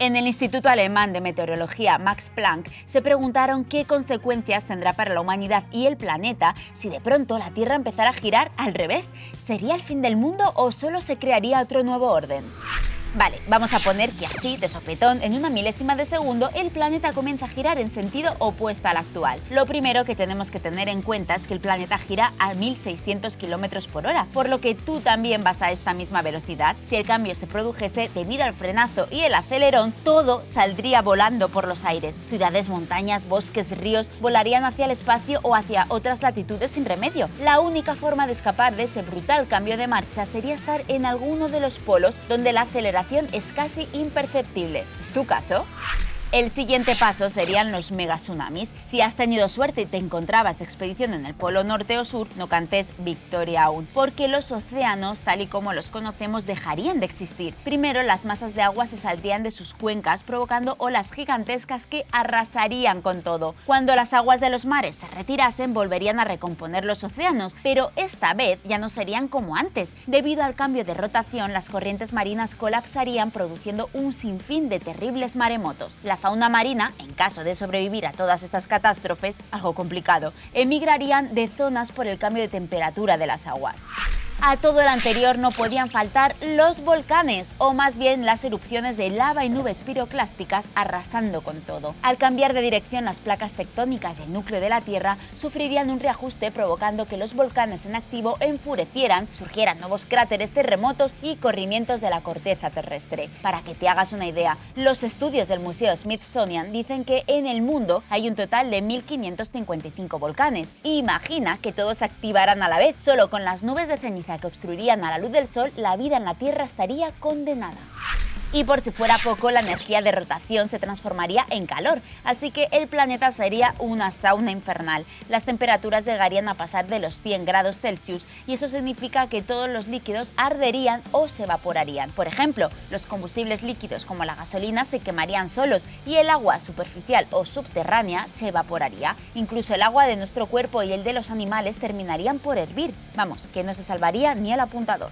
En el Instituto Alemán de Meteorología Max Planck se preguntaron qué consecuencias tendrá para la humanidad y el planeta si de pronto la Tierra empezara a girar al revés. ¿Sería el fin del mundo o solo se crearía otro nuevo orden? Vale, vamos a poner que así, de sopetón, en una milésima de segundo, el planeta comienza a girar en sentido opuesto al actual. Lo primero que tenemos que tener en cuenta es que el planeta gira a 1600 km por hora, por lo que tú también vas a esta misma velocidad. Si el cambio se produjese debido al frenazo y el acelerón, todo saldría volando por los aires. Ciudades, montañas, bosques, ríos volarían hacia el espacio o hacia otras latitudes sin remedio. La única forma de escapar de ese brutal cambio de marcha sería estar en alguno de los polos donde la aceleración es casi imperceptible. ¿Es tu caso? El siguiente paso serían los megatsunamis. Si has tenido suerte y te encontrabas expedición en el polo norte o sur, no cantes victoria aún, porque los océanos, tal y como los conocemos, dejarían de existir. Primero, las masas de agua se saldrían de sus cuencas, provocando olas gigantescas que arrasarían con todo. Cuando las aguas de los mares se retirasen, volverían a recomponer los océanos, pero esta vez ya no serían como antes. Debido al cambio de rotación, las corrientes marinas colapsarían, produciendo un sinfín de terribles maremotos fauna marina, en caso de sobrevivir a todas estas catástrofes, algo complicado, emigrarían de zonas por el cambio de temperatura de las aguas. A todo lo anterior no podían faltar los volcanes, o más bien las erupciones de lava y nubes piroclásticas arrasando con todo. Al cambiar de dirección las placas tectónicas y el núcleo de la Tierra sufrirían un reajuste provocando que los volcanes en activo enfurecieran, surgieran nuevos cráteres terremotos y corrimientos de la corteza terrestre. Para que te hagas una idea, los estudios del Museo Smithsonian dicen que en el mundo hay un total de 1.555 volcanes. Imagina que todos se activaran a la vez, solo con las nubes de ceniza que obstruirían a la luz del sol, la vida en la Tierra estaría condenada. Y por si fuera poco, la energía de rotación se transformaría en calor, así que el planeta sería una sauna infernal. Las temperaturas llegarían a pasar de los 100 grados Celsius y eso significa que todos los líquidos arderían o se evaporarían. Por ejemplo, los combustibles líquidos como la gasolina se quemarían solos y el agua superficial o subterránea se evaporaría. Incluso el agua de nuestro cuerpo y el de los animales terminarían por hervir. Vamos, que no se salvaría ni el apuntador.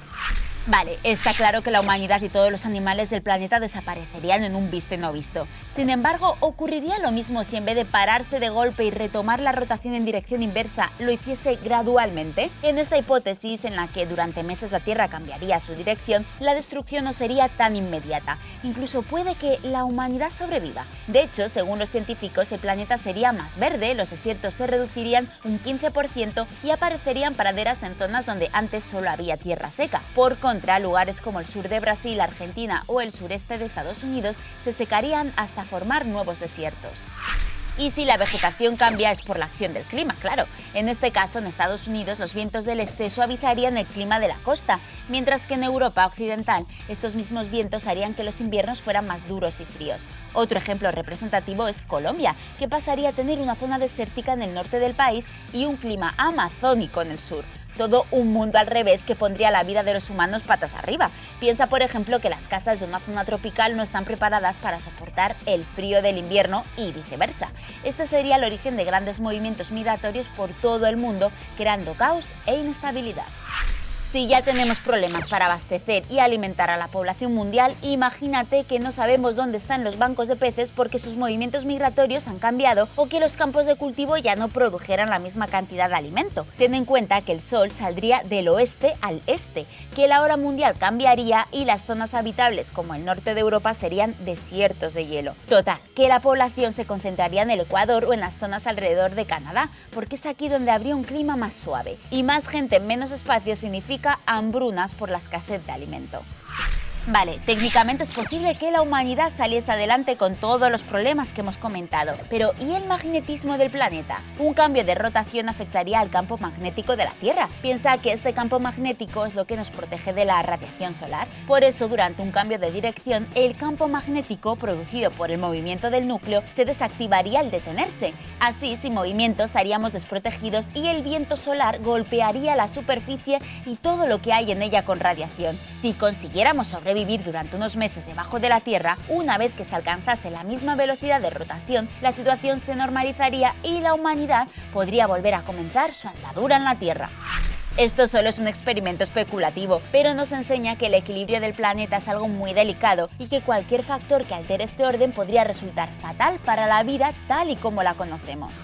Vale, está claro que la humanidad y todos los animales del planeta desaparecerían en un visto no visto. Sin embargo, ¿ocurriría lo mismo si en vez de pararse de golpe y retomar la rotación en dirección inversa, lo hiciese gradualmente? En esta hipótesis, en la que durante meses la Tierra cambiaría su dirección, la destrucción no sería tan inmediata. Incluso puede que la humanidad sobreviva. De hecho, según los científicos, el planeta sería más verde, los desiertos se reducirían un 15% y aparecerían praderas en zonas donde antes solo había tierra seca. Por contra, lugares como el sur de Brasil, Argentina o el sureste de Estados Unidos se secarían hasta formar nuevos desiertos. Y si la vegetación cambia es por la acción del clima, claro. En este caso, en Estados Unidos, los vientos del este suavizarían el clima de la costa, mientras que en Europa occidental estos mismos vientos harían que los inviernos fueran más duros y fríos. Otro ejemplo representativo es Colombia, que pasaría a tener una zona desértica en el norte del país y un clima amazónico en el sur todo un mundo al revés que pondría la vida de los humanos patas arriba. Piensa, por ejemplo, que las casas de una zona tropical no están preparadas para soportar el frío del invierno y viceversa. Este sería el origen de grandes movimientos migratorios por todo el mundo, creando caos e inestabilidad. Si ya tenemos problemas para abastecer y alimentar a la población mundial, imagínate que no sabemos dónde están los bancos de peces porque sus movimientos migratorios han cambiado o que los campos de cultivo ya no produjeran la misma cantidad de alimento. Ten en cuenta que el sol saldría del oeste al este, que la hora mundial cambiaría y las zonas habitables como el norte de Europa serían desiertos de hielo. Total, que la población se concentraría en el Ecuador o en las zonas alrededor de Canadá, porque es aquí donde habría un clima más suave. Y más gente en menos espacio significa hambrunas por la escasez de alimento. Vale, técnicamente es posible que la humanidad saliese adelante con todos los problemas que hemos comentado, pero ¿y el magnetismo del planeta? Un cambio de rotación afectaría al campo magnético de la Tierra. Piensa que este campo magnético es lo que nos protege de la radiación solar. Por eso, durante un cambio de dirección, el campo magnético producido por el movimiento del núcleo se desactivaría al detenerse. Así, sin movimiento estaríamos desprotegidos y el viento solar golpearía la superficie y todo lo que hay en ella con radiación. Si consiguiéramos sobrevivir vivir durante unos meses debajo de la Tierra, una vez que se alcanzase la misma velocidad de rotación, la situación se normalizaría y la humanidad podría volver a comenzar su andadura en la Tierra. Esto solo es un experimento especulativo, pero nos enseña que el equilibrio del planeta es algo muy delicado y que cualquier factor que altere este orden podría resultar fatal para la vida tal y como la conocemos.